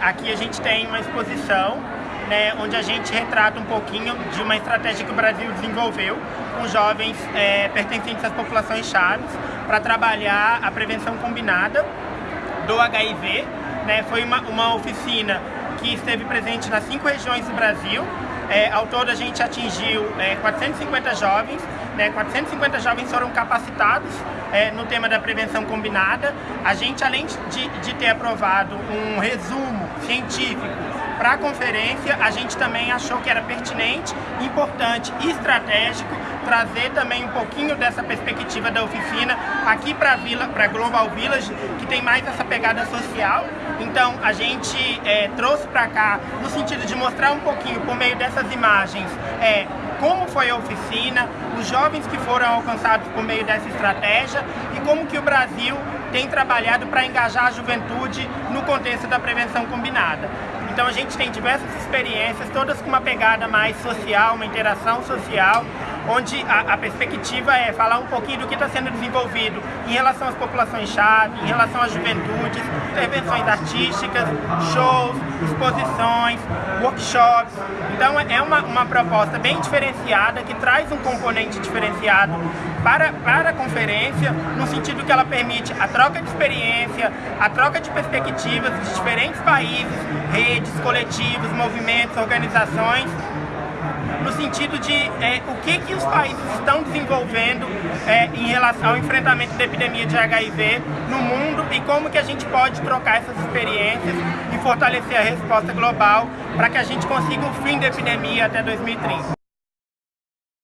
Aqui a gente tem uma exposição né, onde a gente retrata um pouquinho de uma estratégia que o Brasil desenvolveu com jovens é, pertencentes às populações chaves para trabalhar a prevenção combinada do HIV. Né, foi uma, uma oficina que esteve presente nas cinco regiões do Brasil. É, ao todo a gente atingiu é, 450 jovens, né, 450 jovens foram capacitados é, no tema da prevenção combinada. A gente, além de, de ter aprovado um resumo científico para a conferência, a gente também achou que era pertinente, importante e estratégico trazer também um pouquinho dessa perspectiva da oficina aqui para Vila, para Global Village, que tem mais essa pegada social. Então a gente é, trouxe para cá no sentido de mostrar um pouquinho por meio dessas imagens é, como foi a oficina, os jovens que foram alcançados por meio dessa estratégia e como que o Brasil tem trabalhado para engajar a juventude no contexto da prevenção combinada. Então a gente tem diversas experiências, todas com uma pegada mais social, uma interação social, onde a, a perspectiva é falar um pouquinho do que está sendo desenvolvido em relação às populações-chave, em relação às juventudes, intervenções artísticas, shows, exposições, workshops. Então é uma, uma proposta bem diferenciada, que traz um componente diferenciado para, para a conferência, no sentido que ela permite a troca de experiência, a troca de perspectivas de diferentes países, redes, coletivos, movimentos, organizações, sentido de é, o que, que os países estão desenvolvendo é, em relação ao enfrentamento da epidemia de HIV no mundo e como que a gente pode trocar essas experiências e fortalecer a resposta global para que a gente consiga o fim da epidemia até 2030.